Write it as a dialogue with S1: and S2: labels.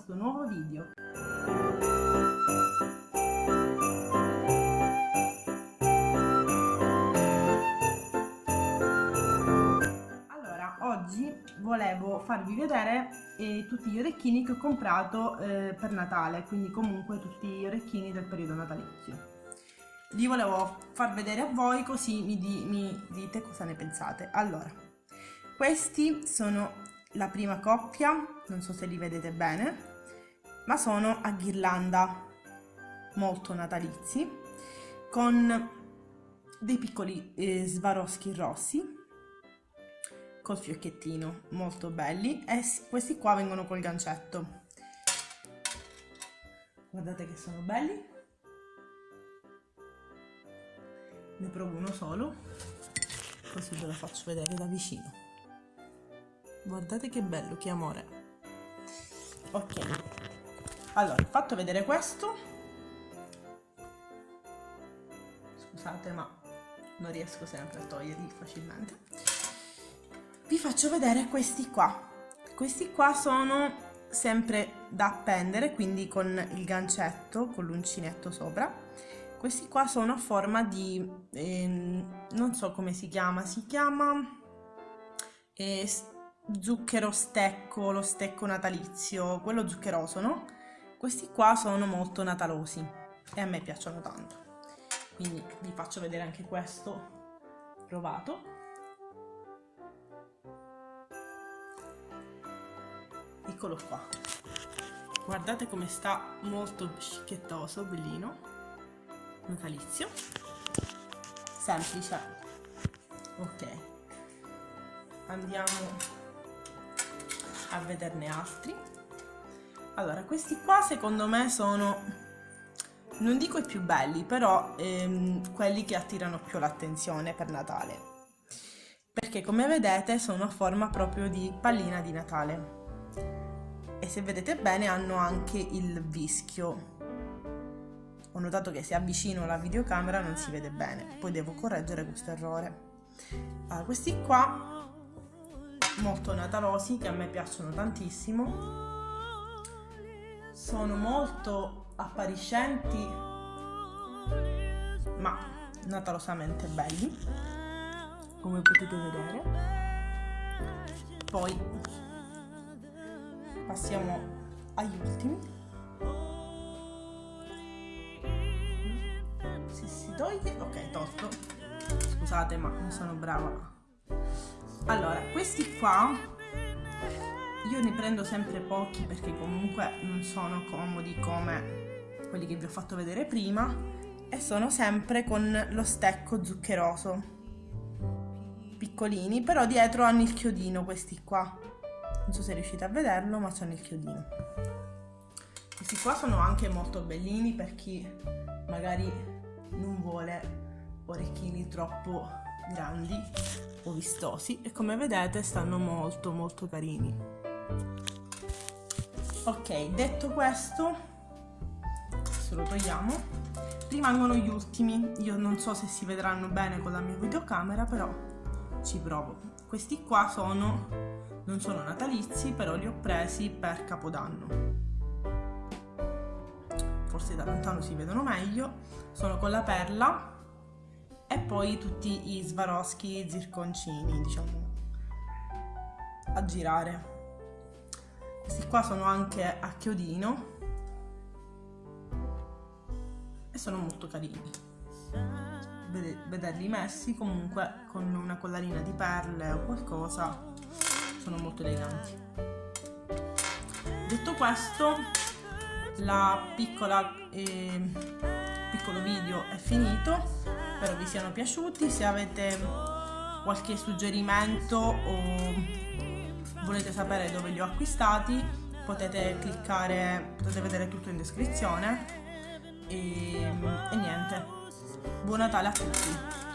S1: questo nuovo video. Allora, oggi volevo farvi vedere eh, tutti gli orecchini che ho comprato eh, per Natale, quindi comunque tutti gli orecchini del periodo natalizio. Li volevo far vedere a voi così mi, di, mi dite cosa ne pensate. Allora, questi sono la prima coppia, non so se li vedete bene, ma sono a ghirlanda molto natalizi con dei piccoli eh, svaroschi rossi col fiocchettino molto belli e questi qua vengono col gancetto. Guardate che sono belli. Ne provo uno solo così ve lo faccio vedere da vicino. Guardate che bello che amore ok. Allora fatto vedere questo. Scusate ma non riesco sempre a toglierli facilmente. Vi faccio vedere questi qua. Questi qua sono sempre da appendere quindi con il gancetto con l'uncinetto sopra. Questi qua sono a forma di eh, non so come si chiama si chiama eh, zucchero stecco, lo stecco natalizio, quello zuccheroso, no? Questi qua sono molto natalosi e a me piacciono tanto. Quindi vi faccio vedere anche questo provato. Eccolo qua. Guardate come sta molto scicchettoso, bellino, natalizio. Semplice. Ok. Andiamo a vederne altri. Allora questi qua secondo me sono non dico i più belli però ehm, quelli che attirano più l'attenzione per Natale. Perché come vedete sono a forma proprio di pallina di Natale. E se vedete bene hanno anche il vischio. Ho notato che se avvicino la videocamera non si vede bene. Poi devo correggere questo errore. Allora, questi qua molto natalosi che a me piacciono tantissimo. Sono molto appariscenti ma natalosamente belli come potete vedere. Poi passiamo agli ultimi. Se si toglie ok tolto. Scusate ma non sono brava allora questi qua io ne prendo sempre pochi perché comunque non sono comodi come quelli che vi ho fatto vedere prima e sono sempre con lo stecco zuccheroso. Piccolini però dietro hanno il chiodino questi qua. Non so se riuscite a vederlo ma c'hanno il chiodino. Questi qua sono anche molto bellini per chi magari non vuole orecchini troppo grandi o vistosi e come vedete stanno molto molto carini. Ok detto questo adesso lo togliamo rimangono gli ultimi. Io non so se si vedranno bene con la mia videocamera però ci provo. Questi qua sono non sono natalizi però li ho presi per capodanno. Forse da lontano si vedono meglio. Sono con la perla e poi tutti gli svaroschi zirconcini diciamo a girare. Questi qua sono anche a chiodino e sono molto carini. Vederli messi comunque con una collarina di perle o qualcosa sono molto eleganti. Detto questo la piccola eh, piccolo video è finito spero vi siano piaciuti. Se avete qualche suggerimento o volete sapere dove li ho acquistati potete cliccare potete vedere tutto in descrizione. E, e niente. Buon natale a tutti